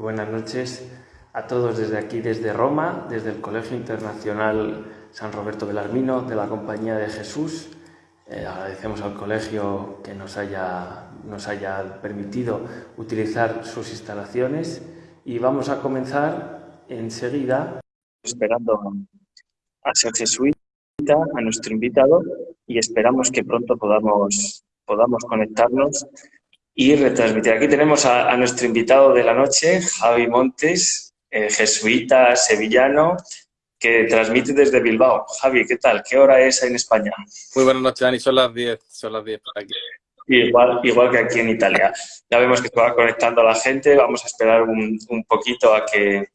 buenas noches a todos desde aquí, desde Roma, desde el Colegio Internacional San Roberto Belarmino de la Compañía de Jesús. Eh, agradecemos al colegio que nos haya, nos haya permitido utilizar sus instalaciones y vamos a comenzar enseguida. Esperando a ser jesuita, a nuestro invitado y esperamos que pronto podamos, podamos conectarnos y retransmitir. Aquí tenemos a, nuestro invitado de la noche, Javi Montes, eh, jesuita sevillano, que transmite desde Bilbao. Javi, ¿qué tal? ¿Qué hora es en España? Muy buenas noches, Dani. Son las 10, son las 10 por aquí. Igual, igual que aquí en Italia. Ya vemos que se va conectando la gente. Vamos a esperar un, un poquito a que,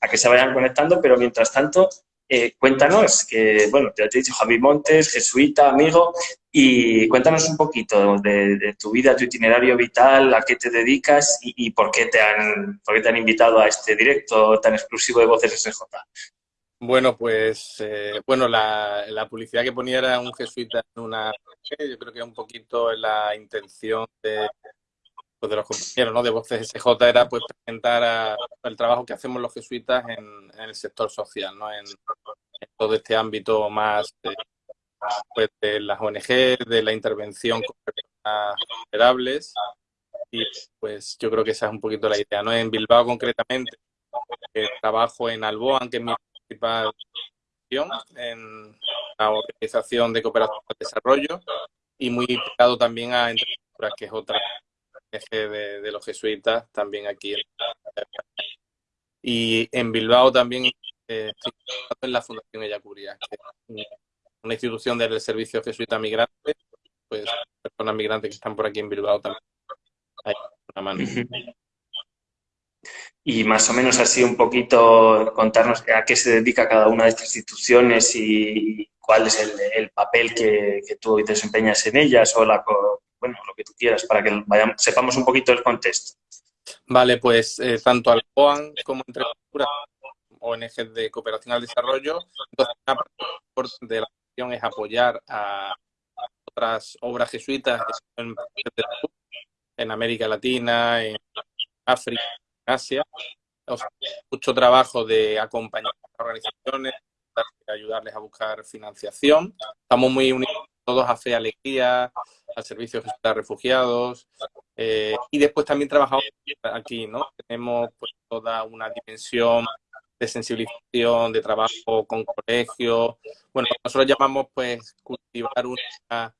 a que se vayan conectando, pero mientras tanto, eh, cuéntanos, que bueno, te he dicho Javi Montes, jesuita, amigo, y cuéntanos un poquito de, tu vida, tu itinerario vital, a qué te dedicas y, por, qué te han, por qué te han invitado a este directo tan exclusivo de Voces SJ. Bueno, pues eh, bueno, la, publicidad que ponía era un jesuita en una... Yo creo que un poquito la intención de, pues, de los compañeros ¿no? de Voces SJ era pues presentar el trabajo que hacemos los jesuitas en, el sector social, ¿no? en, todo este ámbito más de, pues, de las ONG, de la intervención con personas vulnerables y pues yo creo que esa es un poquito la idea. ¿no? En Bilbao concretamente eh, trabajo en Alboan, que es mi principal en la organización de cooperación al desarrollo y muy pegado también a Entrenaduras, que es otra de, de, los jesuitas también aquí. Y en Bilbao también eh, en la Fundación Ellacuría, que es una institución del servicio jesuita migrante, pues personas migrantes que están por aquí en Bilbao también. Hay una mano. Y más o menos así un poquito contarnos a qué se dedica cada una de estas instituciones y cuál es el, el papel que, que, tú desempeñas en ellas o la, bueno, lo que tú quieras, para que vayamos, sepamos un poquito el contexto. Vale, pues eh, tanto al OAN como entre ONG de cooperación al desarrollo, entonces de la acción es apoyar a otras obras jesuitas en, en América Latina, en África, en Asia. mucho trabajo de acompañar a organizaciones, ayudarles a buscar financiación. Estamos muy unidos todos a Fe Alegría, al Servicio de Refugiados. Eh, y después también trabajamos aquí, ¿no? Tenemos pues, toda una dimensión de sensibilización, de trabajo con colegios. Bueno, nosotros llamamos pues cultivar una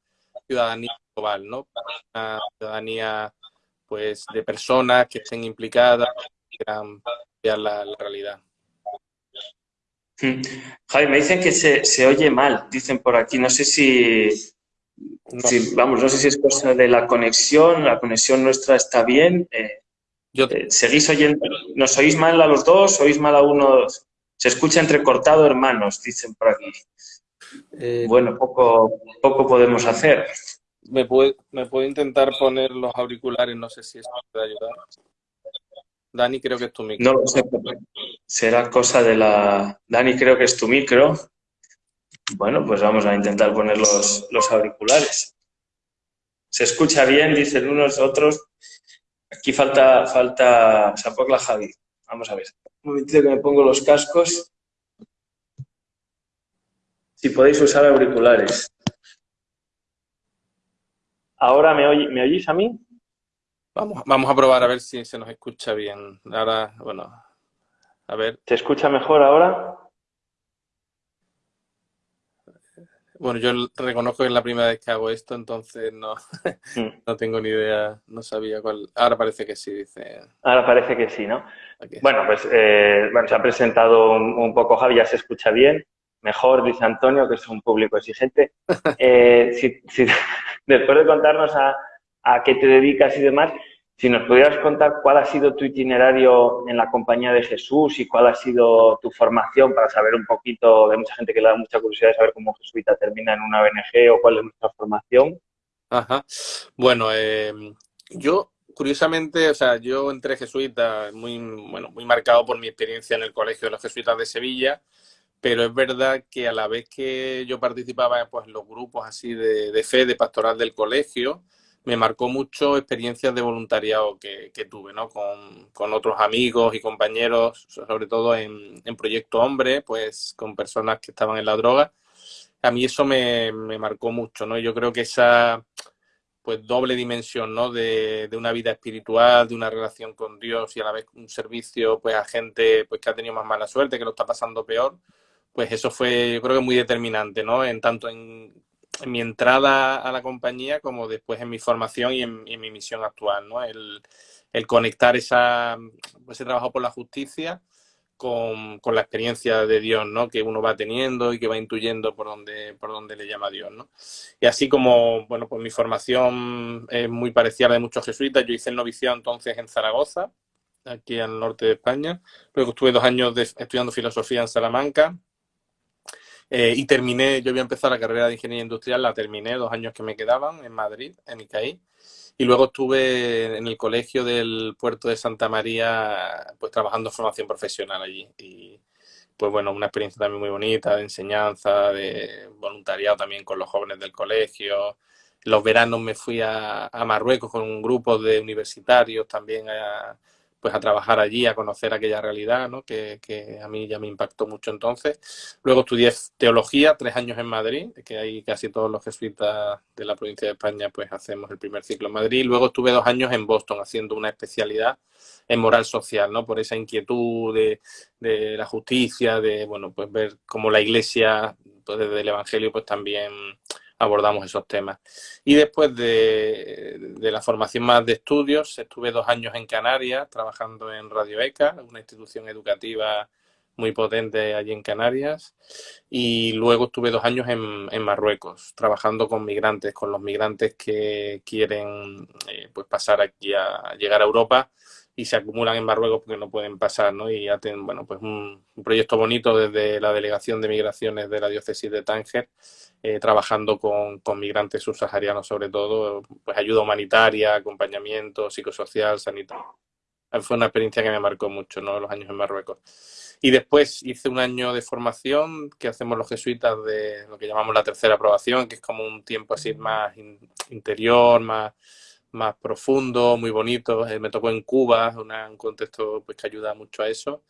ciudadanía global, ¿no? Una ciudadanía pues de personas que estén implicadas, que quieran ver la, realidad. Hmm. Javi, me dicen que se, se oye mal, dicen por aquí, no sé si, vamos, no sé si es cosa de la conexión, la conexión nuestra está bien. Eh, eh, ¿Seguís oyendo? ¿Nos oís mal a los dos? ¿Oís mal a uno? Se escucha entrecortado, hermanos, dicen por aquí. Eh, bueno, poco, poco podemos hacer. Me puedo, me puedo intentar poner los auriculares, no sé si esto puede ayudar. Dani, creo que es tu micro. No lo sé, será cosa de la... Dani, creo que es tu micro. Bueno, pues vamos a intentar poner los, auriculares. Se escucha bien, dicen unos, otros. Aquí falta, falta, la Javi. Vamos a ver. Un momentito que me pongo los cascos. Si podéis usar auriculares. ¿Ahora me, me oís a mí? Vamos, vamos a probar a ver si se nos escucha bien. Ahora, bueno, a ver. ¿Se escucha mejor ahora? Bueno, yo reconozco que es la primera vez que hago esto, entonces no, mm. no tengo ni idea, no sabía cuál. Ahora parece que sí, dice. Ahora parece que sí, ¿no? Bueno, pues eh, bueno, se ha presentado un, poco Javi, ya se escucha bien. Mejor, dice Antonio, que es un público exigente. Eh, si, después de contarnos a, a qué te dedicas y demás, si nos pudieras contar cuál ha sido tu itinerario en la compañía de Jesús y cuál ha sido tu formación para saber un poquito, de mucha gente que le da mucha curiosidad de saber cómo jesuita termina en una ONG o cuál es nuestra formación. Ajá. Bueno, eh, yo curiosamente, o sea, yo entré jesuita muy, bueno, muy marcado por mi experiencia en el Colegio de los Jesuitas de Sevilla, pero es verdad que a la vez que yo participaba pues, en los grupos así de, de fe, de pastoral del colegio, me marcó mucho experiencias de voluntariado que, tuve, ¿no? Con, otros amigos y compañeros, sobre todo en, Proyecto Hombre, pues con personas que estaban en la droga. A mí eso me, marcó mucho, ¿no? Yo creo que esa pues doble dimensión, ¿no? De, una vida espiritual, de una relación con Dios y a la vez un servicio pues a gente pues que ha tenido más mala suerte, que lo está pasando peor, pues eso fue yo creo que muy determinante, ¿no? En tanto en en mi entrada a la compañía como después en mi formación y en, mi misión actual, ¿no? El, conectar esa, ese trabajo por la justicia con, la experiencia de Dios, ¿no? Que uno va teniendo y que va intuyendo por donde, por donde le llama Dios, ¿no? Y así como, bueno, pues mi formación es muy parecida a la de muchos jesuitas. Yo hice el noviciado entonces en Zaragoza, aquí al norte de España. Luego estuve dos años estudiando filosofía en Salamanca eh, y terminé, yo voy a empezar la carrera de ingeniería industrial, la terminé dos años que me quedaban en Madrid, en ICAI. Y luego estuve en el colegio del puerto de Santa María, pues trabajando formación profesional allí. Y pues bueno, una experiencia también muy bonita de enseñanza, de voluntariado también con los jóvenes del colegio. Los veranos me fui a, a Marruecos con un grupo de universitarios también a, pues a trabajar allí, a conocer aquella realidad, ¿no? que, que, a mí ya me impactó mucho entonces. Luego estudié teología, tres años en Madrid, que ahí casi todos los jesuitas de la provincia de España pues hacemos el primer ciclo en Madrid. Luego estuve dos años en Boston haciendo una especialidad en moral social, ¿no? Por esa inquietud de, de la justicia, de, bueno, pues ver cómo la iglesia, pues desde el Evangelio, pues también abordamos esos temas. Y después de, la formación más de estudios, estuve dos años en Canarias trabajando en Radio ECA, una institución educativa muy potente allí en Canarias. Y luego estuve dos años en, en Marruecos, trabajando con migrantes, con los migrantes que quieren eh, pues pasar aquí a llegar a Europa y se acumulan en Marruecos porque no pueden pasar, ¿no? Y ya tienen, bueno, pues un, proyecto bonito desde la Delegación de Migraciones de la Diócesis de Tánger, eh, trabajando con, con, migrantes subsaharianos sobre todo, pues ayuda humanitaria, acompañamiento psicosocial, sanitario. Fue una experiencia que me marcó mucho, ¿no? Los años en Marruecos. Y después hice un año de formación que hacemos los jesuitas de lo que llamamos la tercera aprobación, que es como un tiempo así más interior, más más profundo, muy bonito. Eh, me tocó en Cuba, un contexto pues, que ayuda mucho a eso.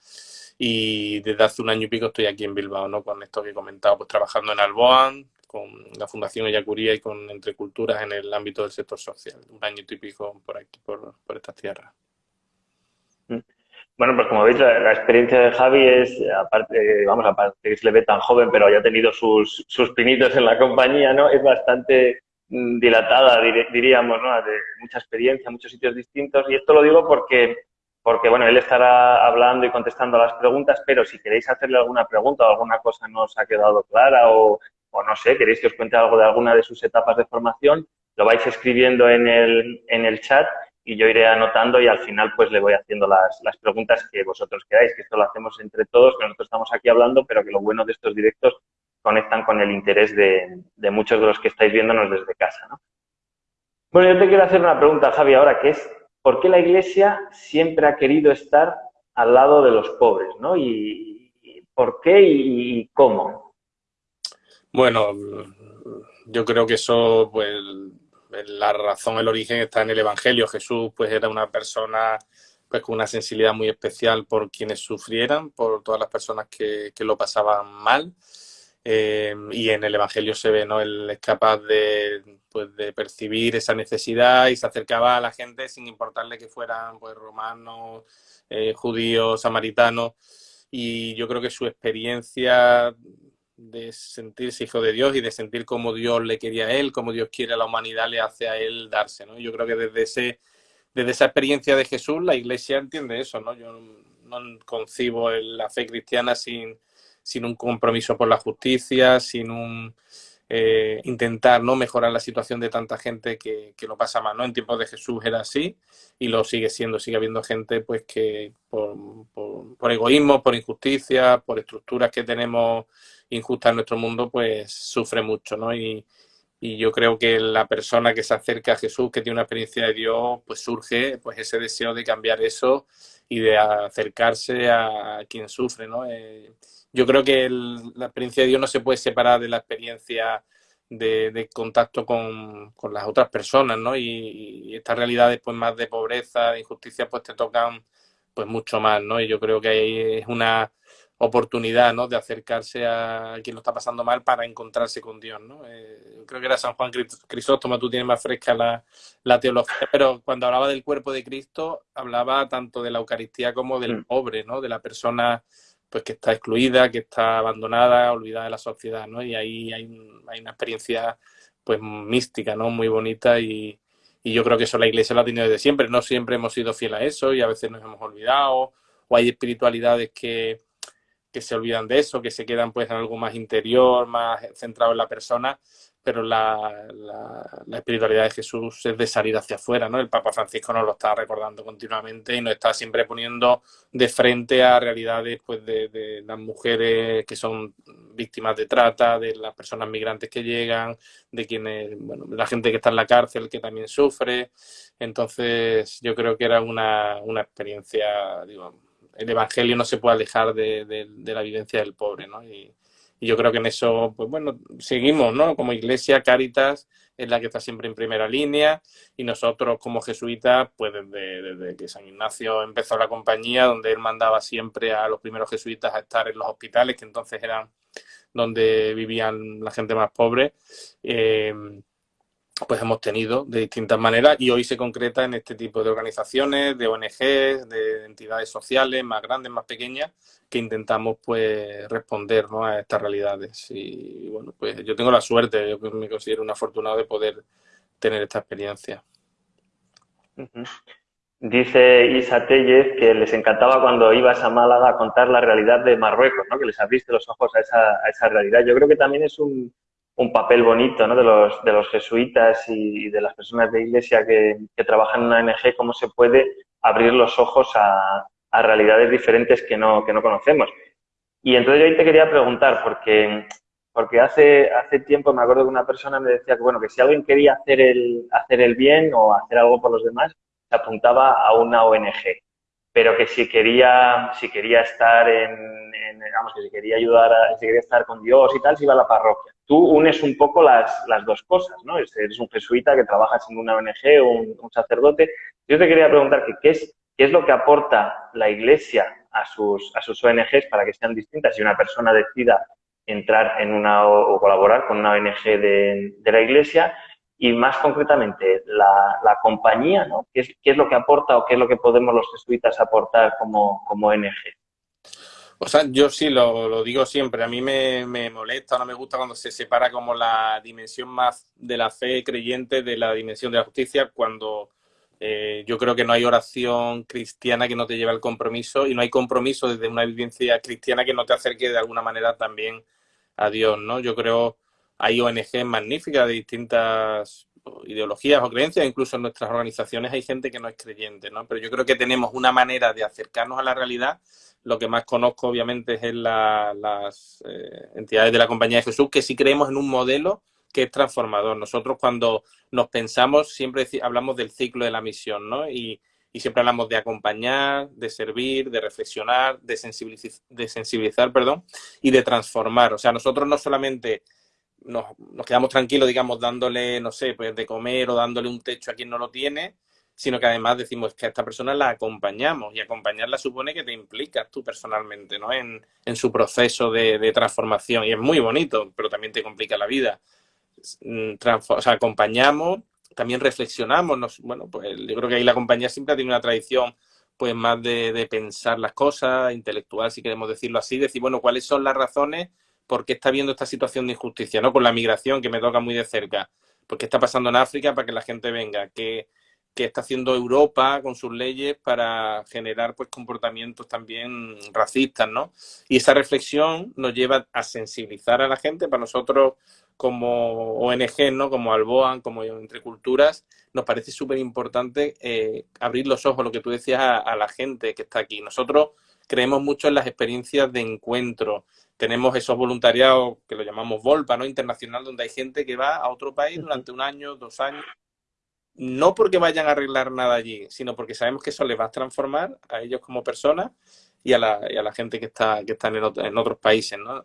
Y desde hace un año y pico estoy aquí en Bilbao, ¿no? Con esto que he comentado, pues trabajando en Alboan, con la Fundación Ellacuría y con Entre Culturas en el ámbito del sector social. Un año y pico por aquí, por, por estas tierras. Mm. Bueno, pues como veis, la, experiencia de Javi es, aparte, vamos, aparte que se le ve tan joven, pero haya tenido sus, sus pinitos en la compañía, ¿no? Es bastante dilatada, diríamos, ¿no? de mucha experiencia, muchos sitios distintos. Y esto lo digo porque, porque, bueno, él estará hablando y contestando a las preguntas, pero si queréis hacerle alguna pregunta o alguna cosa no os ha quedado clara o, o no sé, queréis que os cuente algo de alguna de sus etapas de formación, lo vais escribiendo en el, en el chat y yo iré anotando y al final pues le voy haciendo las, las preguntas que vosotros queráis, que esto lo hacemos entre todos, que nosotros estamos aquí hablando, pero que lo bueno de estos directos conectan con el interés de, muchos de los que estáis viéndonos desde casa. ¿no? Bueno, yo te quiero hacer una pregunta, Javi, ahora, que es, ¿por qué la Iglesia siempre ha querido estar al lado de los pobres? ¿no? ¿Y, por qué y, cómo? Bueno, yo creo que eso, pues, la razón, el origen está en el Evangelio. Jesús, pues, era una persona pues con una sensibilidad muy especial por quienes sufrieran, por todas las personas que, que lo pasaban mal. Eh, y en el Evangelio se ve, ¿no? Él es capaz de, pues, de percibir esa necesidad y se acercaba a la gente sin importarle que fueran pues, romanos, eh, judíos, samaritanos. Y yo creo que su experiencia de sentirse hijo de Dios y de sentir cómo Dios le quería a él, cómo Dios quiere a la humanidad, le hace a él darse, ¿no? Yo creo que desde, ese, desde esa experiencia de Jesús la Iglesia entiende eso, ¿no? Yo no concibo la fe cristiana sin sin un compromiso por la justicia, sin un eh, intentar no mejorar la situación de tanta gente que, lo pasa mal. ¿no? En tiempos de Jesús era así y lo sigue siendo. Sigue habiendo gente pues que por, por, egoísmo, por injusticia, por estructuras que tenemos injustas en nuestro mundo, pues sufre mucho. ¿no? Y, y yo creo que la persona que se acerca a Jesús, que tiene una experiencia de Dios, pues surge pues ese deseo de cambiar eso y de acercarse a quien sufre, ¿no? Eh, yo creo que la experiencia de Dios no se puede separar de la experiencia de, contacto con, las otras personas, ¿no? Y, estas realidades pues más de pobreza, de injusticia, pues te tocan pues mucho más, ¿no? Y yo creo que ahí es una oportunidad, ¿no? De acercarse a quien lo está pasando mal para encontrarse con Dios, ¿no? Eh, creo que era San Juan Crisóstomo, tú tienes más fresca la, la, teología, pero cuando hablaba del cuerpo de Cristo, hablaba tanto de la Eucaristía como del mm. pobre, ¿no? De la persona pues que está excluida, que está abandonada, olvidada de la sociedad, ¿no? Y ahí hay, hay una experiencia pues mística, ¿no? Muy bonita y, y, yo creo que eso la Iglesia lo ha tenido desde siempre. No siempre hemos sido fieles a eso y a veces nos hemos olvidado o hay espiritualidades que, que se olvidan de eso, que se quedan pues en algo más interior, más centrado en la persona pero la, la, espiritualidad de Jesús es de salir hacia afuera, ¿no? El Papa Francisco nos lo está recordando continuamente y nos está siempre poniendo de frente a realidades pues de, de las mujeres que son víctimas de trata, de las personas migrantes que llegan, de quienes, bueno, la gente que está en la cárcel que también sufre. Entonces, yo creo que era una, una experiencia, digo, el Evangelio no se puede alejar de, de, la vivencia del pobre, ¿no? Y, y yo creo que en eso, pues bueno, seguimos, ¿no? Como iglesia, Caritas es la que está siempre en primera línea y nosotros como jesuitas, pues desde, desde, que San Ignacio empezó la compañía, donde él mandaba siempre a los primeros jesuitas a estar en los hospitales, que entonces eran donde vivían la gente más pobre, eh, pues hemos tenido de distintas maneras y hoy se concreta en este tipo de organizaciones, de ONGs, de entidades sociales más grandes, más pequeñas, que intentamos pues responder a estas realidades. Y bueno, pues yo tengo la suerte, yo me considero un afortunado de poder tener esta experiencia. Dice Isa Tellez que les encantaba cuando ibas a Málaga a contar la realidad de Marruecos, ¿no? que les abriste los ojos a esa, a esa realidad. Yo creo que también es un, un papel bonito ¿no? de, los, de los jesuitas y, de las personas de iglesia que, que, trabajan en una ONG, cómo se puede abrir los ojos a, a, realidades diferentes que no, que no conocemos. Y entonces yo ahí te quería preguntar, porque, porque hace, hace tiempo me acuerdo que una persona me decía que, bueno, que si alguien quería hacer el, hacer el bien o hacer algo por los demás, se apuntaba a una ONG pero que si quería, si quería estar en, en, vamos, que si quería ayudar, a, si quería estar con Dios y tal, se iba a la parroquia tú unes un poco las, las dos cosas, ¿no? Eres un jesuita que trabajas en una ONG o un, sacerdote. Yo te quería preguntar que, ¿qué, es, qué es lo que aporta la Iglesia a sus, a sus ONGs para que sean distintas si una persona decida entrar en una o, colaborar con una ONG de, de, la Iglesia y más concretamente la, la compañía, ¿no? ¿Qué es, ¿Qué es, lo que aporta o qué es lo que podemos los jesuitas aportar como, como ONG? O sea, yo sí lo, lo digo siempre. A mí me, me, molesta, no me gusta cuando se separa como la dimensión más de la fe creyente de la dimensión de la justicia, cuando eh, yo creo que no hay oración cristiana que no te lleve al compromiso y no hay compromiso desde una vivencia cristiana que no te acerque de alguna manera también a Dios, ¿no? Yo creo hay ONG magníficas de distintas ideologías o creencias, incluso en nuestras organizaciones hay gente que no es creyente, ¿no? Pero yo creo que tenemos una manera de acercarnos a la realidad lo que más conozco, obviamente, es en las eh, entidades de la Compañía de Jesús, que sí creemos en un modelo que es transformador. Nosotros cuando nos pensamos, siempre hablamos del ciclo de la misión, ¿no? Y, siempre hablamos de acompañar, de servir, de reflexionar, de, sensibilizar, de sensibilizar perdón, y de transformar. O sea, nosotros no solamente nos, quedamos tranquilos, digamos, dándole, no sé, pues de comer o dándole un techo a quien no lo tiene, sino que además decimos que a esta persona la acompañamos y acompañarla supone que te implicas tú personalmente ¿no? en, en su proceso de, transformación y es muy bonito, pero también te complica la vida. Mm, acompañamos, también reflexionamos, nos, bueno, pues yo creo que ahí la compañía siempre tiene una tradición pues más de, de, pensar las cosas, intelectual, si queremos decirlo así, decir, bueno, cuáles son las razones por qué está habiendo esta situación de injusticia, ¿no? Con la migración que me toca muy de cerca. ¿Por qué está pasando en África para que la gente venga? ¿Qué, que está haciendo Europa con sus leyes para generar pues comportamientos también racistas, ¿no? Y esa reflexión nos lleva a sensibilizar a la gente. Para nosotros, como ONG, ¿no? Como Alboan, como Entre Culturas, nos parece súper importante eh, abrir los ojos, lo que tú decías, a, la gente que está aquí. Nosotros creemos mucho en las experiencias de encuentro. Tenemos esos voluntariados que lo llamamos Volpa, ¿no? Internacional, donde hay gente que va a otro país durante un año, dos años, no porque vayan a arreglar nada allí, sino porque sabemos que eso les va a transformar a ellos como personas y a la, y a la gente que está, que están en, en otros países, ¿no?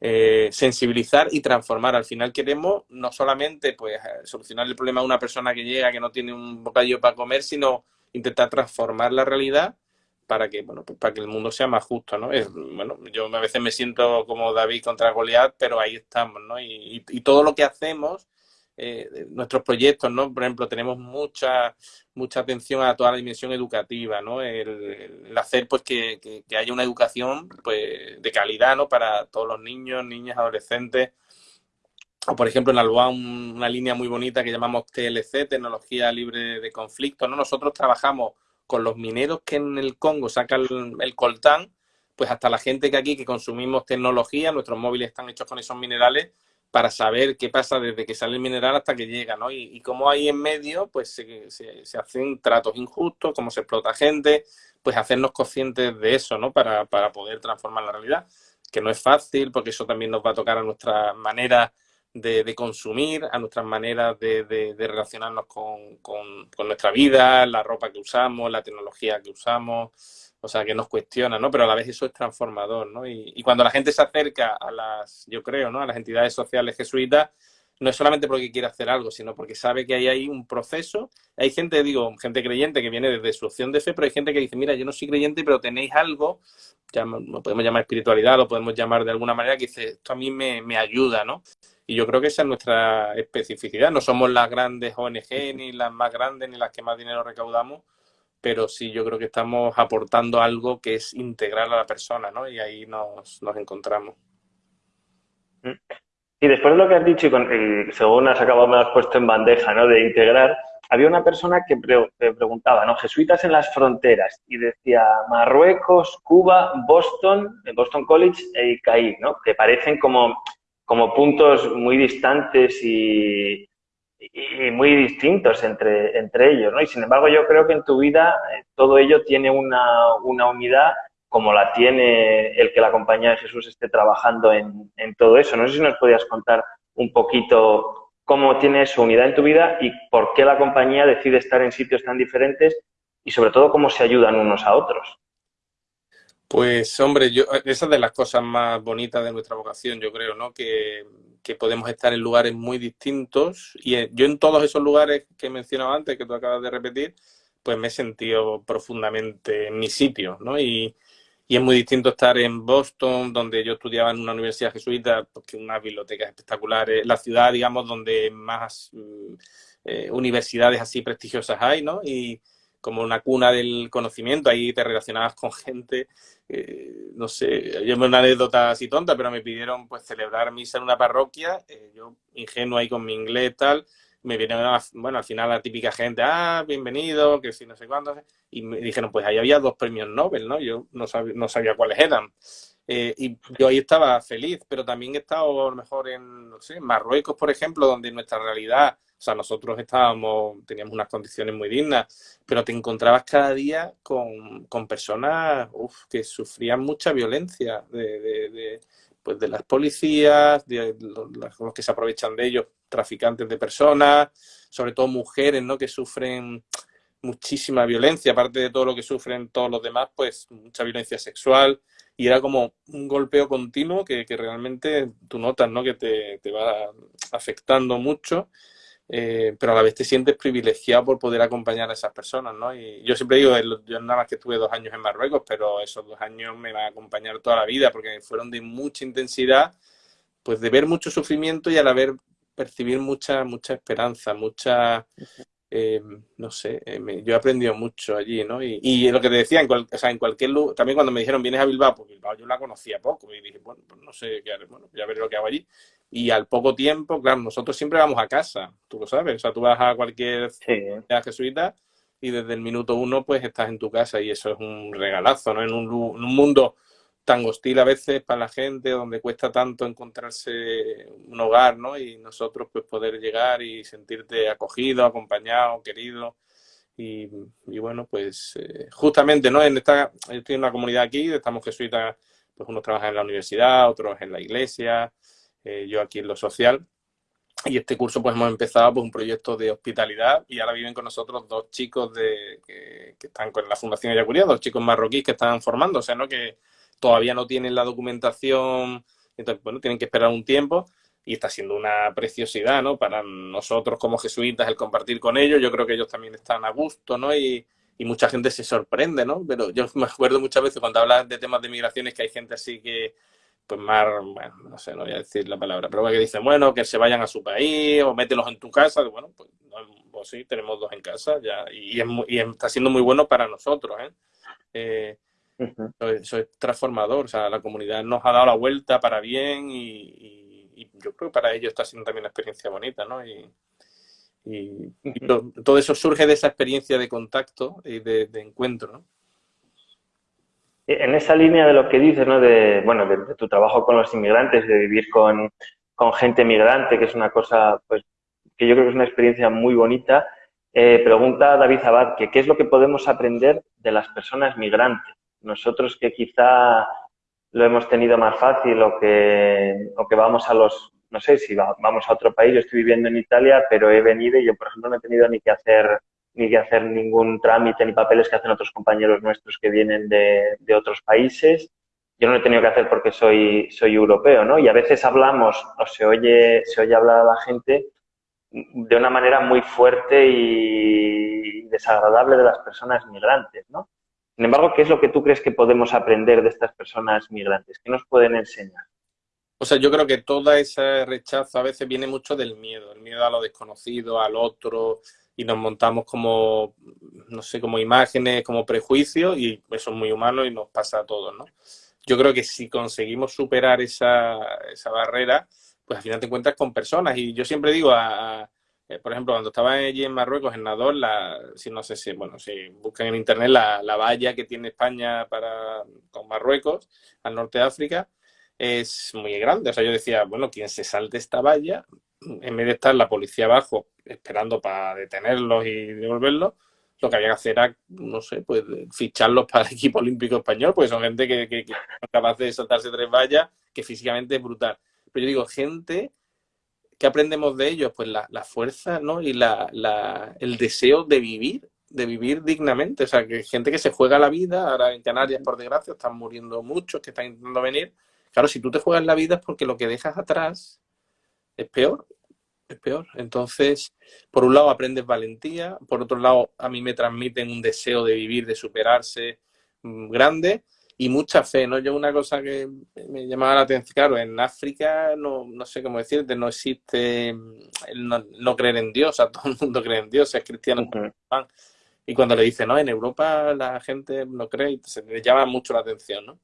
eh, sensibilizar y transformar. Al final queremos no solamente pues solucionar el problema de una persona que llega que no tiene un bocadillo para comer, sino intentar transformar la realidad para que bueno pues para que el mundo sea más justo no es, bueno yo a veces me siento como David contra Goliat pero ahí estamos no y, todo lo que hacemos eh, nuestros proyectos, ¿no? Por ejemplo, tenemos mucha, mucha atención a toda la dimensión educativa, ¿no? El, hacer pues que, que, haya una educación pues, de calidad, ¿no? Para todos los niños, niñas, adolescentes. O, por ejemplo, en Alboa una línea muy bonita que llamamos TLC, Tecnología Libre de Conflicto, ¿no? Nosotros trabajamos con los mineros que en el Congo sacan el, coltán, pues hasta la gente que aquí que consumimos tecnología, nuestros móviles están hechos con esos minerales, para saber qué pasa desde que sale el mineral hasta que llega, ¿no? Y, cómo ahí en medio, pues se, se, hacen tratos injustos, cómo se explota gente, pues hacernos conscientes de eso, ¿no? Para, para, poder transformar la realidad, que no es fácil, porque eso también nos va a tocar a nuestra manera de, consumir, a nuestras maneras de, de, relacionarnos con, con, nuestra vida, la ropa que usamos, la tecnología que usamos, o sea, que nos cuestiona, ¿no? Pero a la vez eso es transformador, ¿no? Y, cuando la gente se acerca a las, yo creo, ¿no? A las entidades sociales jesuitas, no es solamente porque quiere hacer algo, sino porque sabe que hay ahí un proceso. Hay gente, digo, gente creyente que viene desde su opción de fe, pero hay gente que dice, mira, yo no soy creyente, pero tenéis algo, ya lo podemos llamar espiritualidad, lo podemos llamar de alguna manera, que dice, esto a mí me, me ayuda, ¿no? Y yo creo que esa es nuestra especificidad. No somos las grandes ONG, ni las más grandes, ni las que más dinero recaudamos, pero sí yo creo que estamos aportando algo que es integral a la persona, ¿no? Y ahí nos, nos encontramos. Mm. Y después de lo que has dicho, y, según has acabado, me has puesto en bandeja, ¿no? De integrar, había una persona que preguntaba, ¿no? Jesuitas en las fronteras, y decía Marruecos, Cuba, Boston, Boston College e ICAI, ¿no? Que parecen como, como puntos muy distantes y, muy distintos entre, entre ellos, ¿no? Y sin embargo yo creo que en tu vida eh, todo ello tiene una, una, unidad como la tiene el que la compañía de Jesús esté trabajando en, en, todo eso. No sé si nos podías contar un poquito cómo tiene su unidad en tu vida y por qué la compañía decide estar en sitios tan diferentes y sobre todo cómo se ayudan unos a otros. Pues hombre, yo, esa es de las cosas más bonitas de nuestra vocación, yo creo, ¿no? Que podemos estar en lugares muy distintos y eh, yo en todos esos lugares que he mencionado antes, que tú acabas de repetir, pues me he sentido profundamente en mi sitio, ¿no? Y, y es muy distinto estar en Boston, donde yo estudiaba en una universidad jesuita, porque unas bibliotecas espectaculares, la ciudad, digamos, donde más mm, eh, universidades así prestigiosas hay, ¿no? Y, como una cuna del conocimiento, ahí te relacionabas con gente, eh, no sé, yo me una anécdota así tonta, pero me pidieron pues celebrar misa en una parroquia, eh, yo ingenuo ahí con mi inglés tal, me vinieron, bueno, al final la típica gente, ah, bienvenido, que si no sé cuándo, y me dijeron, pues ahí había dos premios Nobel, ¿no? Yo no sabía, no sabía cuáles eran. Eh, y yo ahí estaba feliz, pero también he estado a lo mejor en, no sé, Marruecos, por ejemplo, donde nuestra realidad o sea, nosotros estábamos, teníamos unas condiciones muy dignas, pero te encontrabas cada día con, con personas uf, que sufrían mucha violencia de, de, de, pues de las policías, de los, que se aprovechan de ellos, traficantes de personas, sobre todo mujeres, ¿no? Que sufren muchísima violencia, aparte de todo lo que sufren todos los demás, pues mucha violencia sexual, y era como un golpeo continuo que, que realmente tú notas, ¿no? Que te, te va afectando mucho eh, pero a la vez te sientes privilegiado por poder acompañar a esas personas, ¿no? Y yo siempre digo, yo nada más que estuve dos años en Marruecos, pero esos dos años me van a acompañar toda la vida porque fueron de mucha intensidad, pues de ver mucho sufrimiento y a la vez percibir mucha, mucha esperanza, mucha, eh, no sé, eh, yo he aprendido mucho allí, ¿no? Y, y lo que te decía, en, cual, o sea, en cualquier lugar, también cuando me dijeron, vienes a Bilbao, pues Bilbao yo la conocía poco y dije, bueno, pues no sé qué haré, bueno, ya veré lo que hago allí. Y al poco tiempo, claro, nosotros siempre vamos a casa, tú lo sabes, o sea, tú vas a cualquier sí. jesuita y desde el minuto uno pues estás en tu casa y eso es un regalazo, ¿no? En un, en un mundo tan hostil a veces para la gente, donde cuesta tanto encontrarse un hogar, ¿no? Y nosotros pues poder llegar y sentirte acogido, acompañado, querido. Y, y bueno, pues eh, justamente, ¿no? En esta, estoy en una comunidad aquí, estamos jesuitas, pues unos trabajan en la universidad, otros en la iglesia, eh, yo aquí en lo social. Y este curso pues hemos empezado pues, un proyecto de hospitalidad y ahora viven con nosotros dos chicos de, que, que están con la Fundación Ayacuría, dos chicos marroquíes que están formándose, ¿no? Que todavía no tienen la documentación Entonces, bueno, tienen que esperar un tiempo y está siendo una preciosidad, ¿no? Para nosotros como jesuitas el compartir con ellos, yo creo que ellos también están a gusto, ¿no? Y, y mucha gente se sorprende, ¿no? Pero yo me acuerdo muchas veces cuando hablas de temas de migraciones que hay gente así que, pues más, bueno, no sé, no voy a decir la palabra, pero que dicen, bueno, que se vayan a su país o mételos en tu casa, bueno, pues, pues sí, tenemos dos en casa ya y, y, está siendo muy bueno para nosotros, ¿eh? eh eso, es transformador, o sea, la comunidad nos ha dado la vuelta para bien y, yo creo que para ellos está siendo también una experiencia bonita, ¿no? Y, todo eso surge de esa experiencia de contacto y de, encuentro, ¿no? En esa línea de lo que dices, ¿no? De, bueno, de, tu trabajo con los inmigrantes, de vivir con, con, gente migrante, que es una cosa, pues, que yo creo que es una experiencia muy bonita. Eh, pregunta David Abad, que qué es lo que podemos aprender de las personas migrantes. Nosotros que quizá lo hemos tenido más fácil o que, o que vamos a los, no sé, si vamos a otro país, yo estoy viviendo en Italia, pero he venido y yo, por ejemplo, no he tenido ni que hacer ni que hacer ningún trámite ni papeles que hacen otros compañeros nuestros que vienen de, de otros países. Yo no lo he tenido que hacer porque soy, soy europeo, ¿no? Y a veces hablamos o se oye, se oye hablar a la gente de una manera muy fuerte y desagradable de las personas migrantes, ¿no? Sin embargo, ¿qué es lo que tú crees que podemos aprender de estas personas migrantes? ¿Qué nos pueden enseñar? O sea, yo creo que todo ese rechazo a veces viene mucho del miedo, el miedo a lo desconocido, al otro, y nos montamos como, no sé, como imágenes, como prejuicios, y eso es muy humano y nos pasa a todos, ¿no? Yo creo que si conseguimos superar esa, esa barrera, pues al final te encuentras con personas. Y yo siempre digo a, eh, por ejemplo, cuando estaba allí en Marruecos, en Nador, la, si no sé si, bueno, si buscan en internet la, la, valla que tiene España para, con Marruecos, al norte de África, es muy grande. O sea, yo decía, bueno, quien se salte esta valla, en vez de estar la policía abajo esperando para detenerlos y devolverlos, lo que había que hacer era, no sé, pues ficharlos para el equipo olímpico español, porque son gente que, que, que es capaz de saltarse tres vallas, que físicamente es brutal. Pero yo digo, gente ¿qué aprendemos de ellos? Pues la, fuerza, ¿no? Y la, el deseo de vivir, de vivir dignamente. O sea, que gente que se juega la vida, ahora en Canarias, por desgracia, están muriendo muchos que están intentando venir. Claro, si tú te juegas la vida es porque lo que dejas atrás es peor, es peor. Entonces, por un lado aprendes valentía, por otro lado a mí me transmiten un deseo de vivir, de superarse mm, grande y mucha fe, ¿no? Yo una cosa que me llamaba la atención, claro, en África no, no sé cómo decirte, no existe el no, creer en Dios, a todo el mundo cree en Dios, es cristiano. Y cuando le dicen, no, en Europa la gente no cree, se le llama mucho la atención, ¿no?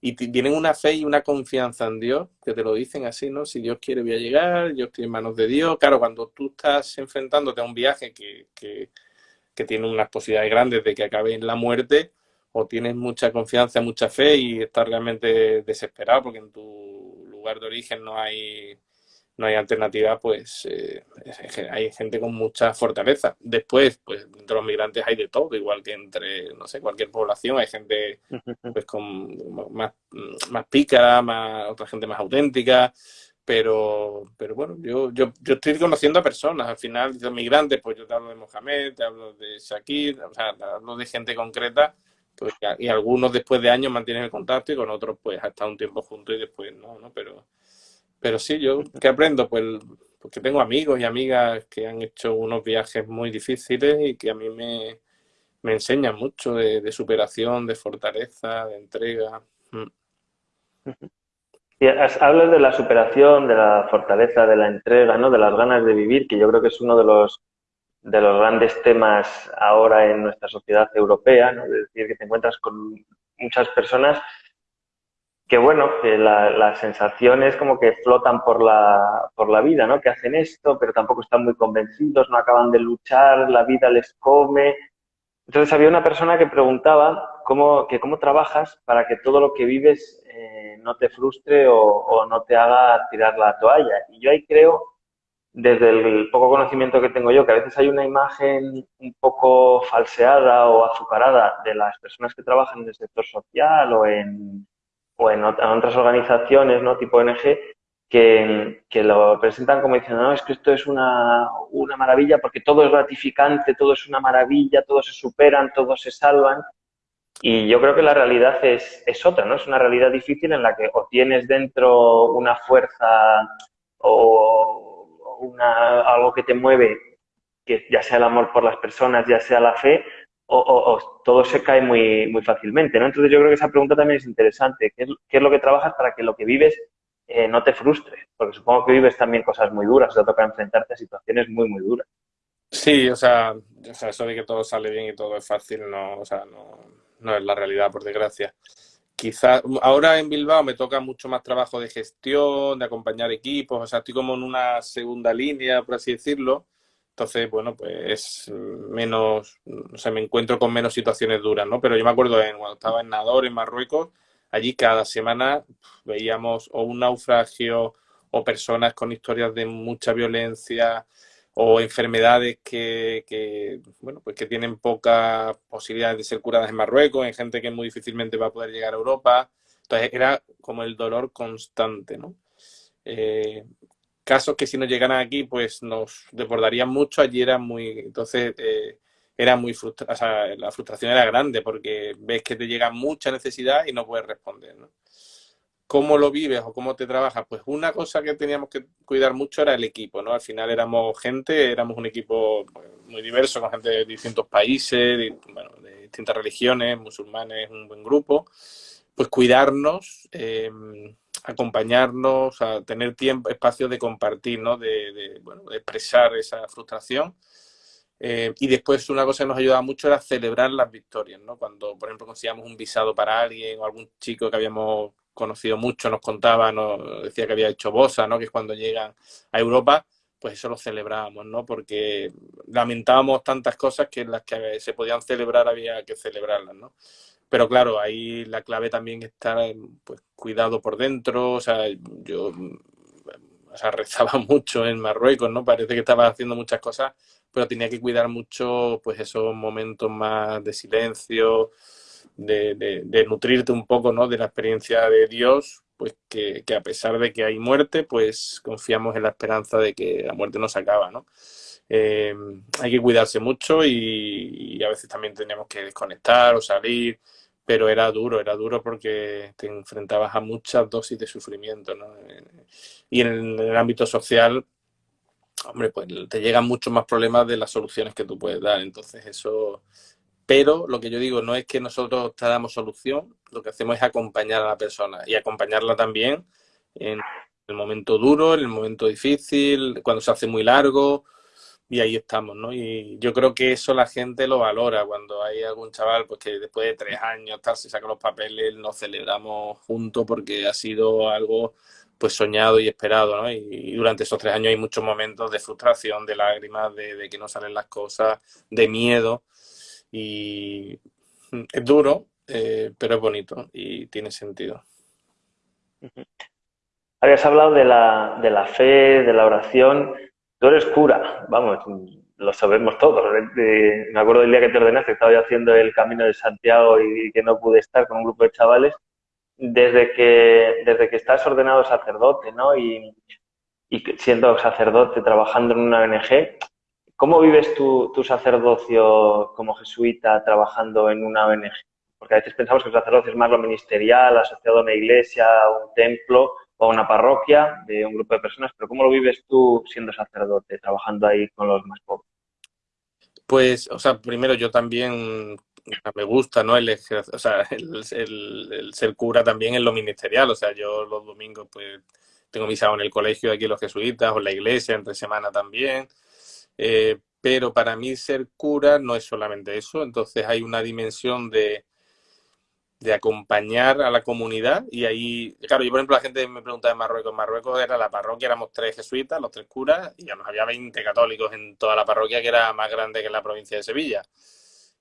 Y tienen una fe y una confianza en Dios, que te lo dicen así, ¿no? Si Dios quiere voy a llegar, yo estoy en manos de Dios. Claro, cuando tú estás enfrentándote a un viaje que, que, que tiene unas posibilidades grandes de que acabe en la muerte, o tienes mucha confianza, mucha fe y estás realmente desesperado porque en tu lugar de origen no hay, no hay alternativa, pues eh, hay gente con mucha fortaleza. Después, pues entre los migrantes hay de todo, igual que entre, no sé, cualquier población, hay gente pues con más, más pícara, más, otra gente más auténtica, pero, pero bueno, yo, yo, yo estoy conociendo a personas, al final, los migrantes, pues yo te hablo de Mohamed, te hablo de Shakir, o sea, te hablo de gente concreta pues, y algunos después de años mantienen el contacto y con otros pues hasta un tiempo juntos y después no, ¿no? Pero, pero sí, yo ¿qué aprendo? Pues porque tengo amigos y amigas que han hecho unos viajes muy difíciles y que a mí me, me enseñan mucho de, superación, de fortaleza, de entrega. Mm. Y hablas de la superación, de la fortaleza, de la entrega, ¿no? De las ganas de vivir, que yo creo que es uno de los de los grandes temas ahora en nuestra sociedad europea, ¿no? es decir, que te encuentras con muchas personas que, bueno, que la, la, sensación es como que flotan por la, por la vida, ¿no? que hacen esto, pero tampoco están muy convencidos, no acaban de luchar, la vida les come. Entonces había una persona que preguntaba cómo, que cómo trabajas para que todo lo que vives eh, no te frustre o, o no te haga tirar la toalla. Y yo ahí creo desde el poco conocimiento que tengo yo, que a veces hay una imagen un poco falseada o azucarada de las personas que trabajan en el sector social o en, o otras organizaciones, ¿no? Tipo ONG, que, que, lo presentan como diciendo, no, es que esto es una, una maravilla porque todo es gratificante, todo es una maravilla, todos se superan, todos se salvan. Y yo creo que la realidad es, es otra, ¿no? Es una realidad difícil en la que o tienes dentro una fuerza o una, algo que te mueve, que ya sea el amor por las personas, ya sea la fe, o, todo se cae muy, muy fácilmente, ¿no? Entonces yo creo que esa pregunta también es interesante. ¿Qué es, lo que trabajas para que lo que vives eh, no te frustre? Porque supongo que vives también cosas muy duras, te toca enfrentarte a situaciones muy, muy duras. Sí, o sea, o sea, eso de que todo sale bien y todo es fácil, no, o sea, no, no es la realidad, por desgracia. Quizás ahora en Bilbao me toca mucho más trabajo de gestión, de acompañar equipos, o sea, estoy como en una segunda línea, por así decirlo. Entonces, bueno, pues menos, o sea, me encuentro con menos situaciones duras, ¿no? Pero yo me acuerdo cuando estaba en Nador, en Marruecos, allí cada semana veíamos o un naufragio o personas con historias de mucha violencia, o enfermedades que, bueno, pues que tienen pocas posibilidades de ser curadas en Marruecos, en gente que muy difícilmente va a poder llegar a Europa. Entonces era como el dolor constante, ¿no? Eh, casos que si no llegaran aquí, pues nos desbordarían mucho. Allí era muy, entonces eh, era muy frustrante, o sea, la frustración era grande porque ves que te llega mucha necesidad y no puedes responder, ¿no? Cómo lo vives o cómo te trabajas, pues una cosa que teníamos que cuidar mucho era el equipo, ¿no? Al final éramos gente, éramos un equipo pues, muy diverso, con gente de distintos países, de, bueno, de distintas religiones, musulmanes, un buen grupo. Pues cuidarnos, em, acompañarnos, a tener tiempo, espacio de compartir, ¿no? De, bueno, de expresar esa frustración. Eh, y después una cosa que nos ayudaba mucho era celebrar las victorias, ¿no? Cuando, por ejemplo, conseguíamos un visado para alguien o algún chico que habíamos conocido mucho, nos contaba, nos decía que había hecho Bosa, ¿no? Que es cuando llegan a Europa, pues eso lo celebrábamos, ¿no? Porque lamentábamos tantas cosas que las que se podían celebrar había que celebrarlas, ¿no? Pero claro, ahí la clave también está, pues, cuidado por dentro, o sea, yo o sea, rezaba mucho en Marruecos, ¿no? Parece que estaba haciendo muchas cosas, pero tenía que cuidar mucho, pues, esos momentos más de silencio, de, nutrirte un poco ¿no? de la experiencia de Dios, pues que, a pesar de que hay muerte, pues confiamos en la esperanza de que la muerte no se acaba, ¿no? Eh, hay que cuidarse mucho y, a veces también teníamos que desconectar o salir, pero era duro, era duro porque te enfrentabas a muchas dosis de sufrimiento, ¿no? Y en el, ámbito social, hombre, pues te llegan muchos más problemas de las soluciones que tú puedes dar, entonces eso pero lo que yo digo no es que nosotros te damos solución, lo que hacemos es acompañar a la persona y acompañarla también en el momento duro, en el momento difícil, cuando se hace muy largo y ahí estamos, ¿no? Y yo creo que eso la gente lo valora cuando hay algún chaval pues que después de tres años tal se saca los papeles, nos celebramos juntos porque ha sido algo pues soñado y esperado, ¿no? Y, durante esos tres años hay muchos momentos de frustración, de lágrimas, de, de que no salen las cosas, de miedo y es duro, eh, pero es bonito y tiene sentido. Habías hablado de la, de la fe, de la oración. Tú eres cura, vamos, lo sabemos todos. me acuerdo del día que te ordenaste, estaba yo haciendo el camino de Santiago y, que no pude estar con un grupo de chavales. Desde que, desde que estás ordenado sacerdote, ¿no? Y, y siendo sacerdote, trabajando en una ONG, ¿Cómo vives tu, sacerdocio como jesuita trabajando en una ONG? Porque a veces pensamos que el sacerdocio es más lo ministerial, asociado a una iglesia, a un templo o a una parroquia de un grupo de personas, pero ¿cómo lo vives tú siendo sacerdote, trabajando ahí con los más pobres? Pues, o sea, primero yo también me gusta, ¿no? El, o sea, el, ser cura también en lo ministerial, o sea, yo los domingos pues tengo misa en el colegio aquí los jesuitas o en la iglesia, entre semana también. Eh, pero para mí ser cura no es solamente eso, entonces hay una dimensión de, de acompañar a la comunidad y ahí, claro, yo por ejemplo la gente me pregunta de Marruecos, en Marruecos era la parroquia, éramos tres jesuitas, los tres curas, y nos había 20 católicos en toda la parroquia que era más grande que la provincia de Sevilla.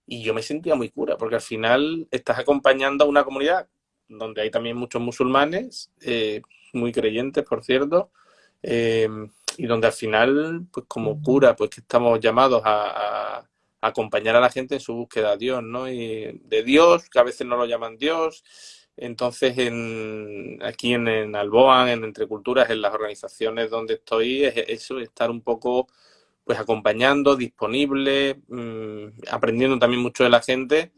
Y yo me sentía muy cura, porque al final estás acompañando a una comunidad donde hay también muchos musulmanes, eh, muy creyentes, por cierto, eh, y donde al final, pues como cura, pues que estamos llamados a, acompañar a la gente en su búsqueda de Dios, ¿no? Y de Dios, que a veces no lo llaman Dios. Entonces, en, aquí en, en Alboan, en Entre Culturas, en las organizaciones donde estoy, es eso, estar un poco pues acompañando, disponible, mm, aprendiendo también mucho de la gente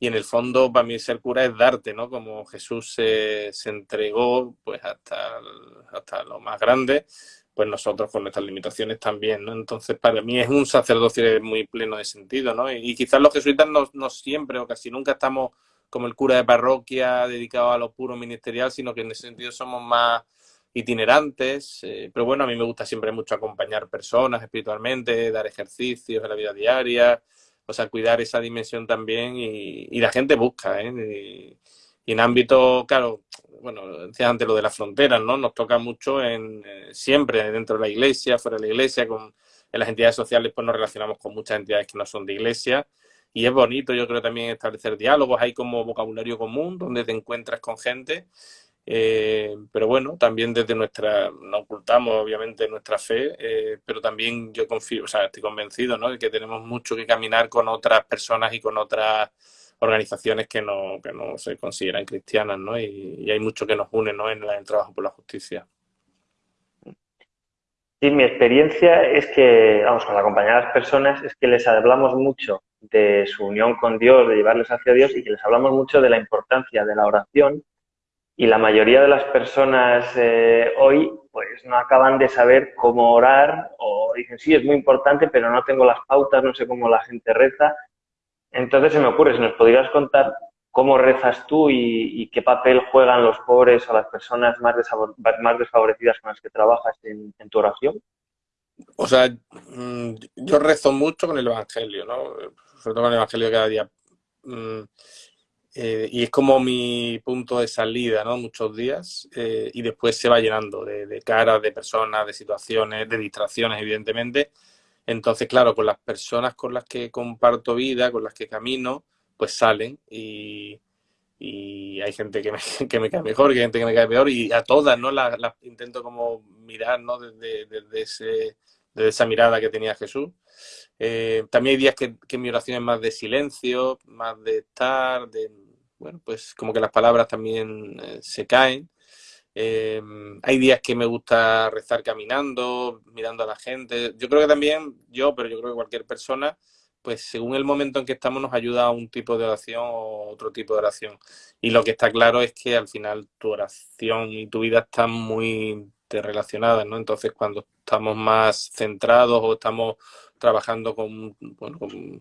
y en el fondo para mí ser cura es darte, ¿no? Como Jesús se, se entregó pues hasta, hasta lo más grande, pues nosotros con nuestras limitaciones también, ¿no? Entonces para mí es un sacerdocio muy pleno de sentido, ¿no? Y, quizás los jesuitas no, no siempre o casi nunca estamos como el cura de parroquia dedicado a lo puro ministerial, sino que en ese sentido somos más itinerantes, eh, pero bueno, a mí me gusta siempre mucho acompañar personas espiritualmente, dar ejercicios en la vida diaria, o sea, cuidar esa dimensión también y, la gente busca, ¿eh? Y, en ámbito, claro, bueno, decía antes lo de las fronteras, ¿no? Nos toca mucho en eh, siempre dentro de la iglesia, fuera de la iglesia, con en las entidades sociales pues nos relacionamos con muchas entidades que no son de iglesia y es bonito, yo creo también establecer diálogos, hay como vocabulario común donde te encuentras con gente eh, pero bueno, también desde nuestra, no ocultamos obviamente nuestra fe, eh, pero también yo confío, o sea, estoy convencido, ¿no? De que tenemos mucho que caminar con otras personas y con otras organizaciones que no, que no se consideran cristianas, ¿no? Y, hay mucho que nos une, ¿no? En, el trabajo por la justicia. Sí, mi experiencia es que, vamos, con acompañar a las personas, es que les hablamos mucho de su unión con Dios, de llevarles hacia Dios y que les hablamos mucho de la importancia de la oración y la mayoría de las personas eh, hoy pues no acaban de saber cómo orar o dicen, sí, es muy importante, pero no tengo las pautas, no sé cómo la gente reza. Entonces se me ocurre, si nos podrías contar cómo rezas tú y, qué papel juegan los pobres o las personas más, desfavorecidas con las que trabajas en, tu oración. O sea, mm, yo rezo mucho con el Evangelio, ¿no? Sobre todo con el Evangelio cada día. Mm, eh, y es como mi punto de salida, ¿no? Muchos días. Eh, y después se va llenando de, caras, de personas, de situaciones, de distracciones, evidentemente. Entonces, claro, con las personas con las que comparto vida, con las que camino, pues salen y, hay gente que me, que me cae mejor, que hay gente que me cae peor y a todas, ¿no? Las, intento como mirar, ¿no? Desde, desde, ese, desde esa mirada que tenía Jesús. Eh, también hay días que, que mi oración es más de silencio, más de estar, de bueno, pues como que las palabras también eh, se caen. Eh, hay días que me gusta rezar caminando, mirando a la gente. Yo creo que también yo, pero yo creo que cualquier persona, pues según el momento en que estamos nos ayuda a un tipo de oración o otro tipo de oración. Y lo que está claro es que al final tu oración y tu vida están muy relacionadas, ¿no? Entonces cuando estamos más centrados o estamos trabajando con, bueno,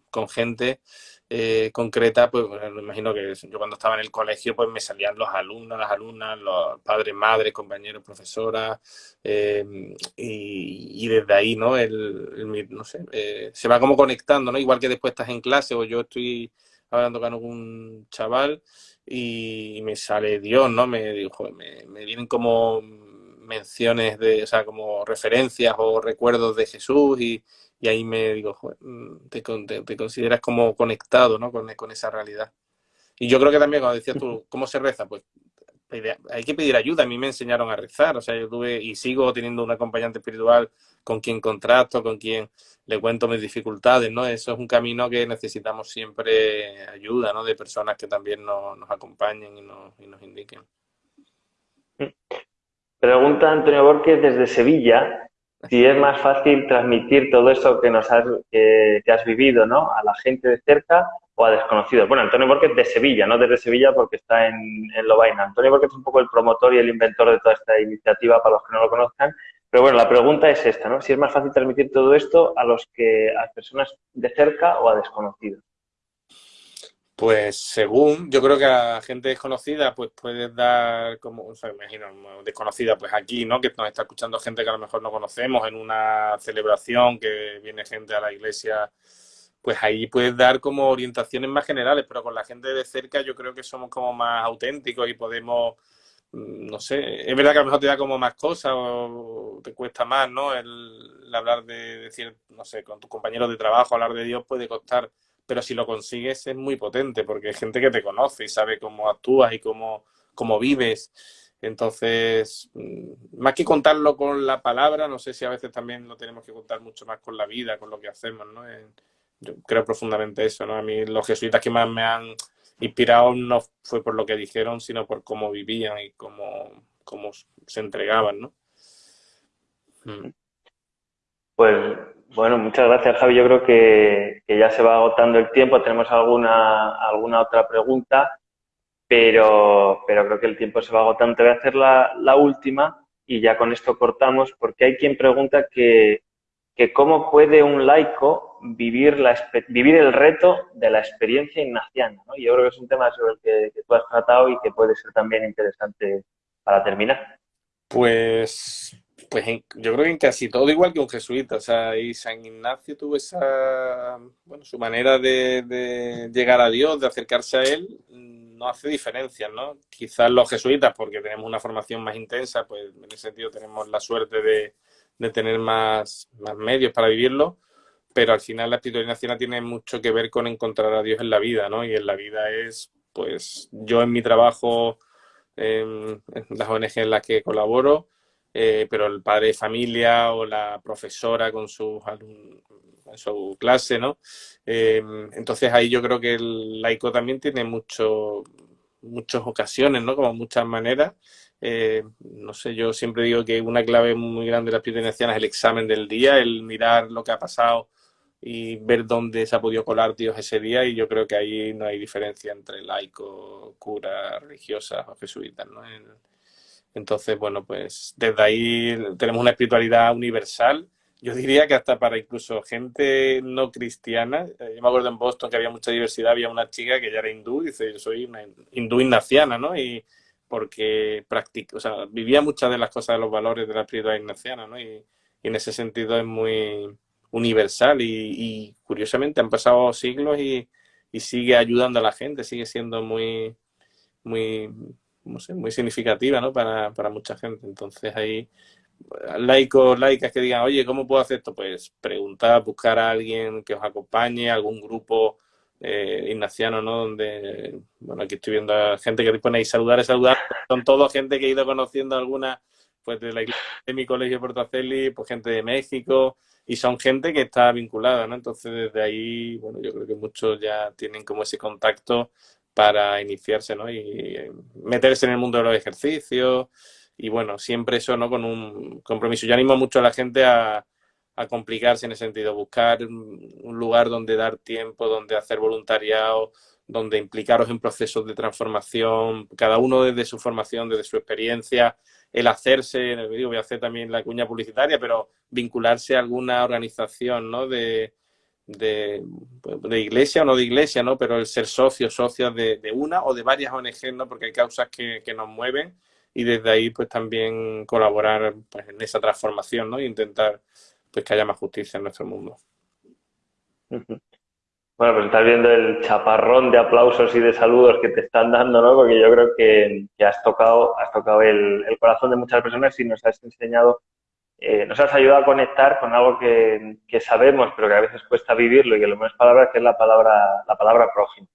con gente, eh, concreta, pues me imagino que yo cuando estaba en el colegio, pues me salían los alumnos, las alumnas, los padres, madres, compañeros, profesoras, em, y, desde ahí, ¿no? El, no sé, eh, se va como conectando, ¿no? Igual que después estás en clase o yo estoy hablando con algún chaval y me sale Dios, ¿no? Me, me, me vienen como menciones de, o sea, como referencias o recuerdos de Jesús y, y ahí me digo, mm, te, te, consideras como conectado ¿no? con, con, esa realidad. Y yo creo que también, cuando decías tú, ¿cómo se reza? Pues hay que pedir ayuda. A mí me enseñaron a rezar, o sea, yo tuve y sigo teniendo un acompañante espiritual con quien contrato, con quien le cuento mis dificultades, ¿no? Eso es un camino que necesitamos siempre ayuda, ¿no? De personas que también nos, nos acompañen y nos, y nos indiquen. Pregunta Antonio Borges desde Sevilla si es más fácil transmitir todo eso que nos has, que, has vivido, ¿no? A la gente de cerca o a desconocidos. Bueno, Antonio Borges de Sevilla, no desde Sevilla porque está en, en Lovaina. Antonio Borges es un poco el promotor y el inventor de toda esta iniciativa para los que no lo conozcan. Pero bueno, la pregunta es esta, ¿no? Si es más fácil transmitir todo esto a los que, a personas de cerca o a desconocidos. Pues según, yo creo que a gente desconocida, pues puedes dar como, o sea, imagino, desconocida, pues aquí, ¿no? Que nos está escuchando gente que a lo mejor no conocemos en una celebración, que viene gente a la iglesia, pues ahí puedes dar como orientaciones más generales, pero con la gente de cerca yo creo que somos como más auténticos y podemos, mm, no sé, es verdad que a lo mejor te da como más cosas o te cuesta más, ¿no? El, hablar de decir, no sé, con tus compañeros de trabajo, hablar de Dios puede costar pero si lo consigues es muy potente porque hay gente que te conoce y sabe cómo actúas y cómo, cómo vives. Entonces, mm, más que contarlo con la palabra, no sé si a veces también lo tenemos que contar mucho más con la vida, con lo que hacemos, ¿no? Yo creo profundamente eso, ¿no? A mí los jesuitas que más me han inspirado no fue por lo que dijeron, sino por cómo vivían y cómo, cómo se entregaban, ¿no? Mm. Pues Bueno, muchas gracias, Javi. Yo creo que, ya se va agotando el tiempo. Tenemos alguna, alguna otra pregunta, pero, pero creo que el tiempo se va agotando. Te voy a hacer la, la última y ya con esto cortamos, porque hay quien pregunta que, que cómo puede un laico vivir, la, vivir el reto de la experiencia ignaciana. ¿no? Yo creo que es un tema sobre el que, que tú has tratado y que puede ser también interesante para terminar. Pues pues yo creo que en casi todo igual que un jesuita, o sea, y San Ignacio tuvo esa, bueno, su manera de, llegar a Dios, de acercarse a Él, no hace diferencias, ¿no? Quizás los jesuitas, porque tenemos una formación más intensa, pues en ese sentido tenemos la suerte de, tener más, más medios para vivirlo, pero al final la espiritualidad nacional tiene mucho que ver con encontrar a Dios en la vida, ¿no? Y en la vida es, pues, yo en mi trabajo, en las ONG en las que colaboro, eh, pero el padre de familia o la profesora con su, su clase, ¿no? Eh, entonces ahí yo creo que el laico también tiene mucho, muchas ocasiones, ¿no? Como muchas maneras. Eh, no sé, yo siempre digo que una clave muy grande de la espiritualidad es el examen del día, el mirar lo que ha pasado y ver dónde se ha podido colar Dios ese día y yo creo que ahí no hay diferencia entre laico, cura, religiosa o jesuitas, ¿no? Entonces, bueno, pues desde ahí tenemos una espiritualidad universal. Yo diría que hasta para incluso gente no cristiana. Eh, yo me acuerdo en Boston que había mucha diversidad, había una chica que ya era hindú, dice, yo soy una hindú ignaciana, ¿no? Y porque practica, o sea, vivía muchas de las cosas de los valores de la espiritualidad ignaciana, ¿no? Y, en ese sentido es muy universal y, curiosamente han pasado siglos y, y sigue ayudando a la gente, sigue siendo muy, muy muy significativa ¿no? para, para mucha gente. Entonces ahí laicos, laicas que digan, oye, ¿cómo puedo hacer esto? Pues preguntar, buscar a alguien que os acompañe, algún grupo eh, ignaciano, ¿no? Donde, bueno, aquí estoy viendo a gente que pone ahí saludar saludar. Son todos gente que he ido conociendo alguna, pues de la iglesia de mi colegio Portaceli, pues gente de México, y son gente que está vinculada, ¿no? Entonces desde ahí, bueno, yo creo que muchos ya tienen como ese contacto para iniciarse, ¿no? Y meterse en el mundo de los ejercicios y bueno, siempre eso, ¿no? Con un compromiso. Yo animo mucho a la gente a, complicarse en ese sentido, buscar un lugar donde dar tiempo, donde hacer voluntariado, donde implicaros en procesos de transformación, cada uno desde su formación, desde su experiencia, el hacerse, digo, voy a hacer también la cuña publicitaria, pero vincularse a alguna organización, ¿no? De, de, de, iglesia o no de iglesia, ¿no? Pero el ser socio, socios de, de, una o de varias ONG, ¿no? Porque hay causas que, que, nos mueven y desde ahí pues también colaborar pues, en esa transformación, ¿no? E intentar pues que haya más justicia en nuestro mundo. Bueno, pues estás viendo el chaparrón de aplausos y de saludos que te están dando, ¿no? Porque yo creo que, que has tocado, has tocado el, el corazón de muchas personas y nos has enseñado eh, nos has ayudado a conectar con algo que, sabemos, pero que a veces cuesta vivirlo y que lo menos palabras, que es la palabra, la palabra prójimo.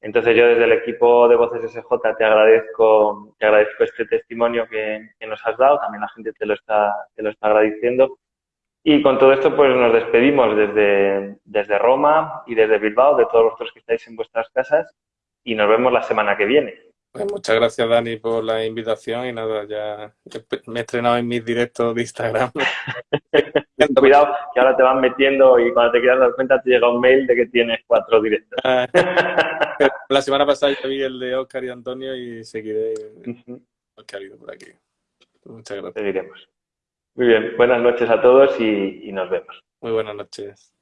Entonces yo desde el equipo de Voces SJ te agradezco, te agradezco este testimonio que, nos has dado, también la gente te lo está, te lo está agradeciendo. Y con todo esto pues nos despedimos desde, desde Roma y desde Bilbao, de todos vosotros que estáis en vuestras casas y nos vemos la semana que viene. Pues muchas gracias, Dani, por la invitación y nada, ya me he estrenado en mis directos de Instagram. Cuidado, que ahora te van metiendo y cuando te quieras dar cuenta te llega un mail de que tienes cuatro directos. Ah, la semana pasada ya vi el de Oscar y Antonio y seguiré lo que ha habido por aquí. Muchas gracias. Seguiremos. Muy bien, buenas noches a todos y nos vemos. Muy buenas noches.